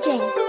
Jane.